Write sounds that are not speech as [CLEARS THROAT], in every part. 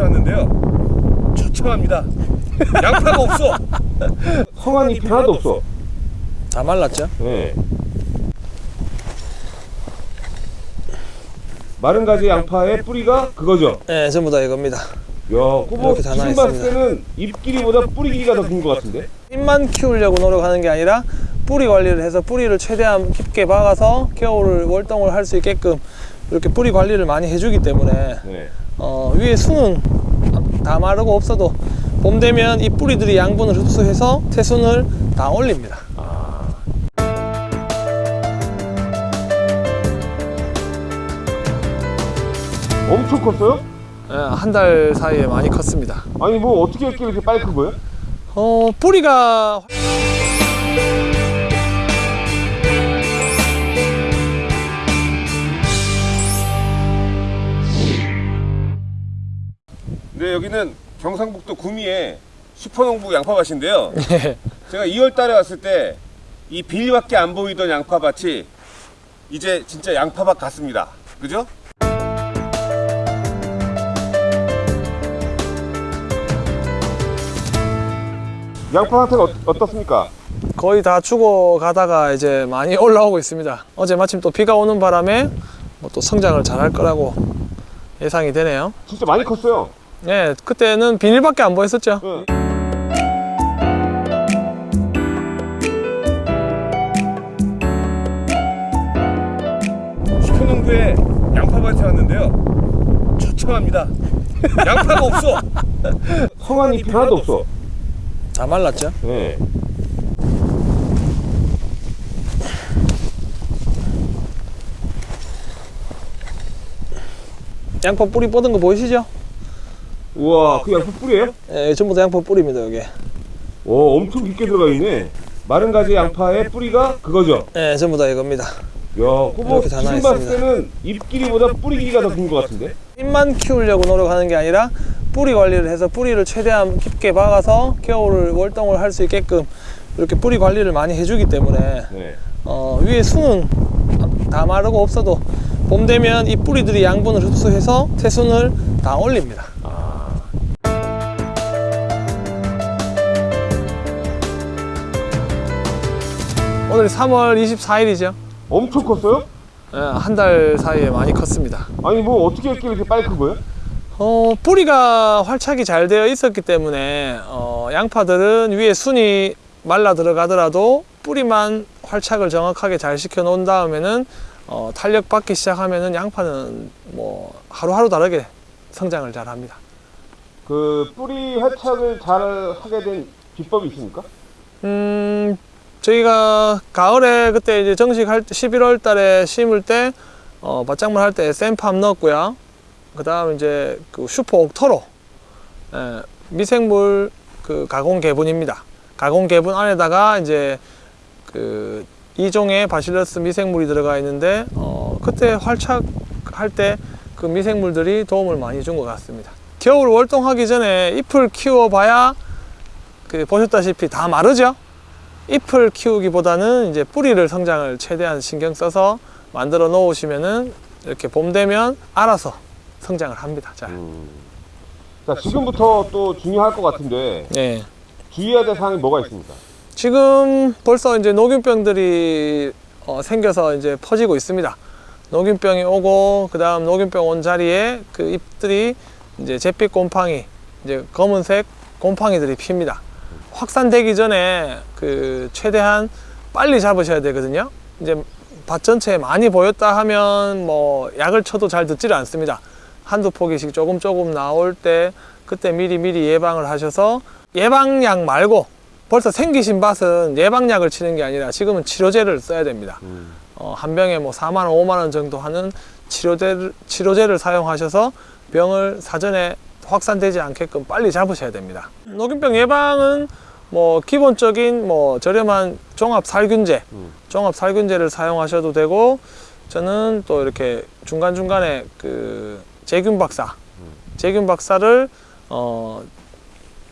왔는데요. 처참합니다. 양파가 없어. 성한 잎이 하나도 없어. 다 말랐죠? 네. 마른 가지 양파의 뿌리가 그거죠. 네 전부 다 이겁니다 야, 다 지금 봤을 때는 잎 길이보다 뿌리 길이가 더 긴 것 같은데. 잎만 키우려고 노력하는 게 아니라 뿌리 관리를 해서 뿌리를 최대한 깊게 박아서 겨울을 월동을 할 수 있게끔 이렇게 뿌리 관리를 많이 해주기 때문에 네. 어, 위에 순은 다 마르고 없어도 봄 되면 이 뿌리들이 양분을 흡수해서 태순을 다 올립니다 엄청 컸어요? 한달 사이에 많이 컸습니다 아니 뭐 어떻게 이렇게 빨리 큰 거예요? 어, 뿌리가 네, 여기는 경상북도 구미의 슈퍼농부 양파밭인데요. 제가 2월 달에 왔을 때 이 빌밖에 안 보이던 양파밭이 이제 진짜 양파밭 같습니다. 그죠? 양파 상태가 어, 어떻습니까? 거의 다 죽어 가다가 이제 많이 [LAUGHS] 올라오고 있습니다. 어제 마침 또 비가 오는 바람에 뭐 또 성장을 잘할 거라고 예상이 되네요. 진짜 많이 컸어요. 네, 그때는 비닐밖에 안 보였었죠. 네. 슈퍼농부의 양파밭에 왔는데요. 처참합니다. 양파가 없어. 성한 잎이 하나도 없어. 다 말랐죠? 네. 양파 뿌리 뻗은 거 보이시죠? 우와, 그 양파 뿌리예요? 예, 전부 다 양파 뿌리입니다, 여기. 오, 엄청 깊게 들어가 있네. 마른 가지 양파의 뿌리가 그거죠. 예, 전부 다 이겁니다. 야, 다 지금 봤을 때는 잎 길이보다 뿌리 길이가 더 긴 것 같은데. 잎만 키우려고 노력하는 게 아니라 뿌리 관리를 해서 뿌리를 최대한 깊게 박아서 겨울을 월동을 할 수 있게끔 이렇게 뿌리 관리를 많이 해주기 때문에 네. 어, 위에 순은 다 마르고 없어도 봄 되면 이 뿌리들이 양분을 흡수해서 태순을 다 올립니다. 오늘 3월 24일이죠. 엄청 컸어요? 한달 사이에 많이 컸습니다. 아니 뭐 어떻게 했길래 이렇게 빨리 큰 거예요? 어, 뿌리가 활착이 잘 되어 있었기 때문에 어, 양파들은 위에 순이 말라 들어가더라도 뿌리만 활착을 정확하게 잘 시켜 놓은 다음에는 어, 탄력 받기 시작하면은 양파는 뭐 하루하루 다르게 성장을 잘 합니다. 그 뿌리 활착을 잘 하게 된 비법이 있습니까? 음, 저희가 가을에 그때 이제 정식 할 때 11월 달에 심을 때 어, 밭작물 할때 샘팜 넣었고요. 그 다음 이제 그 슈퍼 옥토로 예, 미생물 그 가공 개분입니다. 가공 개분 안에다가 이제 그 이종의 바실러스 미생물이 들어가 있는데 어, 그때 활착할 때 그 미생물들이 도움을 많이 준 것 같습니다. 겨울 월동하기 전에 잎을 키워봐야 그 보셨다시피 다 마르죠. 잎을 키우기보다는 이제 뿌리를 성장을 최대한 신경 써서 만들어 놓으시면은 이렇게 봄 되면 알아서 성장을 합니다. 잘. 자 지금부터 또 중요할 것 같은데 네. 주의해야 될 사항이 뭐가 있습니까? 지금 벌써 이제 녹균병들이 어, 생겨서 이제 퍼지고 있습니다. 녹균병이 오고 그 다음 녹균병 온 자리에 그 잎들이 이제 잿빛 곰팡이, 이제 검은색 곰팡이들이 핍니다. 확산되기 전에 그 최대한 빨리 잡으셔야 되거든요. 이제 밭 전체에 많이 보였다 하면 뭐 약을 쳐도 잘 듣지를 않습니다. 한두 포기씩 조금 조금 나올 때 그때 미리 미리 예방을 하셔서 예방약 말고 벌써 생기신 밭은 예방약을 치는 게 아니라 지금은 치료제를 써야 됩니다. 어, 한 병에 뭐 4만 원, 5만 원 정도 하는 치료제를, 치료제를 사용하셔서 병을 사전에 확산되지 않게끔 빨리 잡으셔야 됩니다. 녹균병 예방은 뭐 기본적인 뭐 저렴한 종합 살균제, 종합 살균제를 사용하셔도 되고 저는 또 이렇게 중간 중간에 그 제균 박사, 제균 박사를 어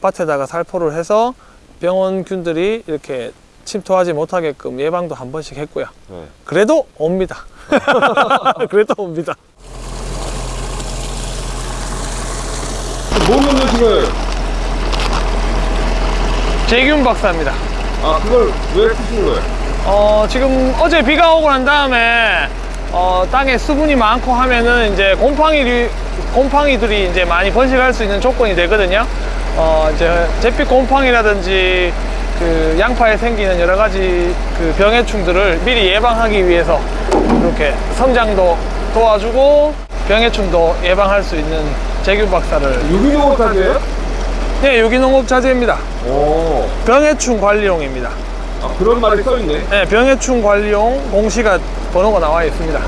밭에다가 살포를 해서 병원균들이 이렇게 침투하지 못하게끔 예방도 한 번씩 했고요. 네. 그래도 옵니다. [LAUGHS] [LAUGHS] 그래도 옵니다. 뭔 음식을 재균 박사입니다. 아 그걸 왜 쓰시는 거예요? 어, 지금 어제 비가 오고 난 다음에 어, 땅에 수분이 많고 하면은 이제 곰팡이 곰팡이들이 이제 많이 번식할 수 있는 조건이 되거든요. 어, 이제 잿빛 곰팡이라든지 그 양파에 생기는 여러 가지 그 병해충들을 미리 예방하기 위해서 이렇게 성장도 도와주고 병해충도 예방할 수 있는 제균 박사를 유기농을 타세요? 네, 유기농업 자재입니다. 오. 병해충 관리용입니다. 아 그런 말이 써있네. 네, 병해충 관리용 공시가 번호가 나와 있습니다.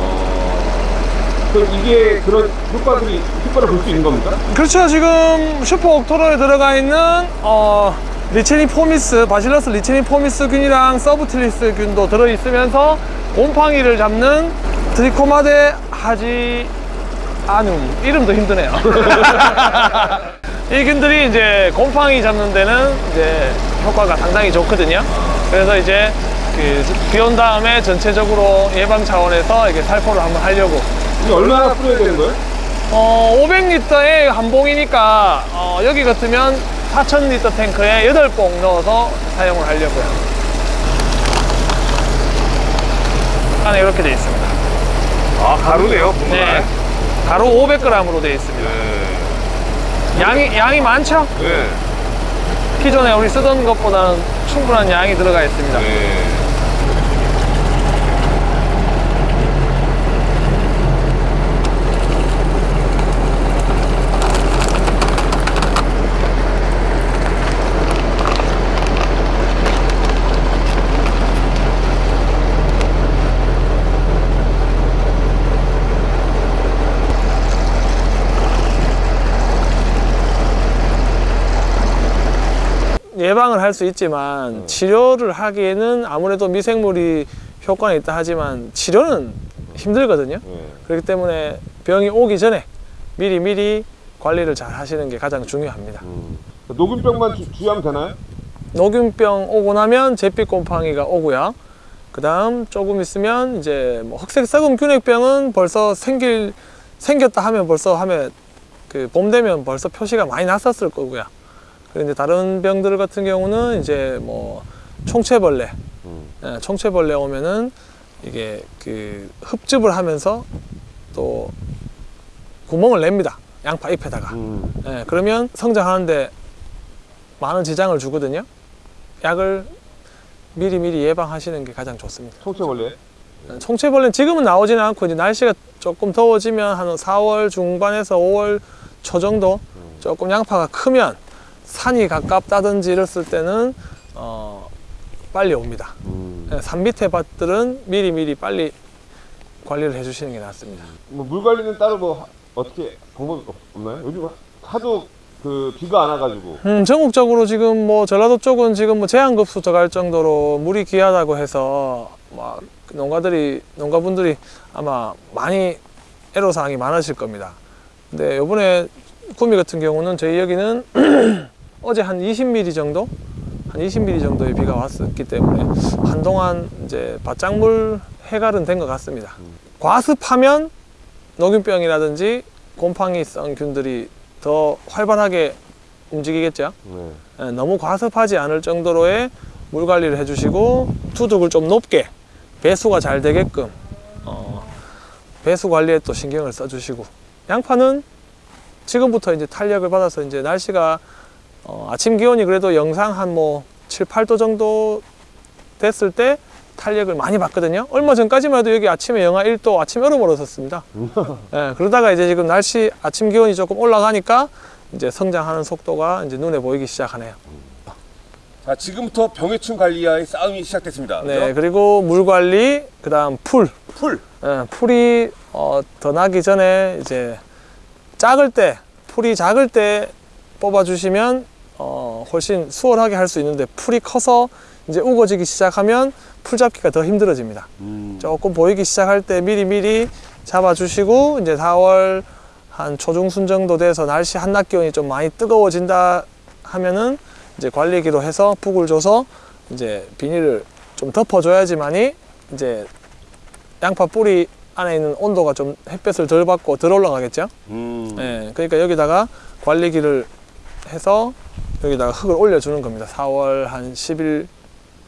그럼 이게 그런 효과들이 효과를 볼 수 있는 겁니까? 그렇죠. 지금 슈퍼 옥토로에 들어가 있는 어, 리체니포미스, 바실러스 리체니포미스 균이랑 서브틸리스 균도 들어 있으면서 곰팡이를 잡는 드리코마데 하지 아눔 이름도 힘드네요. [LAUGHS] [LAUGHS] 이 균들이 이제 곰팡이 잡는 데는 이제 효과가 상당히 좋거든요. 그래서 이제 그 비온 다음에 전체적으로 예방 차원에서 이게 살포를 한번 하려고 이게 얼마나 뿌려야 되는 거예요? 어, 500리터에 한 봉이니까 어, 여기 같으면 4000리터 탱크에 8봉 넣어서 사용을 하려고요. 안에 이렇게 되어 있습니다. 아 가루네요. 네. 가루 500g으로 되어 있습니다. 양이, 양이 많죠? 네. 기존에 우리 쓰던 것보다는 충분한 양이 들어가 있습니다. 네. 예방을 할 수 있지만 치료를 하기에는 아무래도 미생물이 효과는 있다 하지만 치료는 힘들거든요. 네. 그렇기 때문에 병이 오기 전에 미리 미리 관리를 잘 하시는 게 가장 중요합니다. 음. 녹균병만 주, 주의하면 되나요? 녹균병 오고 나면 잿빛 곰팡이가 오고요. 그 다음 조금 있으면 이제 뭐 흑색 썩은 균핵병은 벌써 생길 생겼다 하면 벌써 하면 그 봄 되면 벌써 표시가 많이 났었을 거고요. 그런데 다른 병들 같은 경우는 이제 뭐 총체벌레, 음. 예, 총체벌레 오면은 이게 그 흡즙을 하면서 또 구멍을 냅니다. 양파 잎에다가. 음. 예, 그러면 성장하는데 많은 지장을 주거든요. 약을 미리 미리 예방하시는 게 가장 좋습니다. 총체벌레. 총체벌레는 지금은 나오지는 않고 이제 날씨가 조금 더워지면 한 4월 중반에서 5월 초 정도 조금 양파가 크면 산이 가깝다든지 이랬을 때는 어, 빨리 옵니다. 음. 예, 산 밑에 밭들은 미리 미리 빨리 관리를 해주시는 게 낫습니다. 뭐 물 관리는 따로 뭐 하- 어떻게 방법이 없- 없나요? 요즘 하- 하도 그 비가 안 와가지고. 음, 전국적으로 지금 뭐 전라도 쪽은 지금 뭐 제한급수 들어갈 정도로 물이 귀하다고 해서 막 농가들이 농가분들이 아마 많이 애로사항이 많으실 겁니다. 근데 요번에 구미 같은 경우는 저희 여기는 [CLEARS THROAT] 어제 한 20mm 정도 한 20mm 정도의 비가 왔었기 때문에 한동안 이제 바짝물 해갈은 된 것 같습니다. 과습하면 녹균병이라든지 곰팡이성 균들이 더 활발하게 움직이겠죠. 네. 예, 너무 과습하지 않을 정도로의 물 관리를 해주시고 투둑을 좀 높게 배수가 잘 되게끔 어, 배수 관리에 또 신경을 써주시고 양파는 지금부터 이제 탄력을 받아서 이제 날씨가 어, 아침 기온이 그래도 영상 한 뭐 7, 8도 정도 됐을 때 탄력을 많이 받거든요. 얼마 전까지만 해도 여기 아침에 영하 1도 아침 여름 얼었었습니다. [LAUGHS] 예, 그러다가 이제 지금 날씨 아침 기온이 조금 올라가니까 이제 성장하는 속도가 이제 눈에 보이기 시작하네요. 자, 지금부터 병해충 관리와의 싸움이 시작됐습니다. 네, 그죠? 그리고 물 관리, 그 다음 풀. 풀. 예, 풀이 어, 더 나기 전에 이제 작을 때, 풀이 작을 때 뽑아주시면 어, 훨씬 수월하게 할 수 있는데 풀이 커서 이제 우거지기 시작하면 풀 잡기가 더 힘들어집니다. 음. 조금 보이기 시작할 때 미리 미리 잡아주시고 이제 4월 한 초중순 정도 돼서 날씨 한낮 기온이 좀 많이 뜨거워진다 하면은 이제 관리기로 해서 푹을 줘서 이제 비닐을 좀 덮어줘야지만이 이제 양파 뿌리 안에 있는 온도가 좀 햇볕을 덜 받고 덜 올라가겠죠. 음. 예, 그러니까 여기다가 관리기를 해서 여기다가 흙을 올려주는 겁니다. 4월 한 10일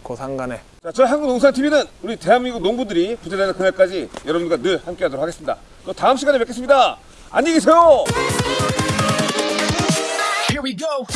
고상간에. 자, 저희 한국농산TV는 우리 대한민국 농부들이 부자되는 그날까지 여러분과 늘 함께하도록 하겠습니다. 또 다음 시간에 뵙겠습니다. 안녕히 계세요. Here we go.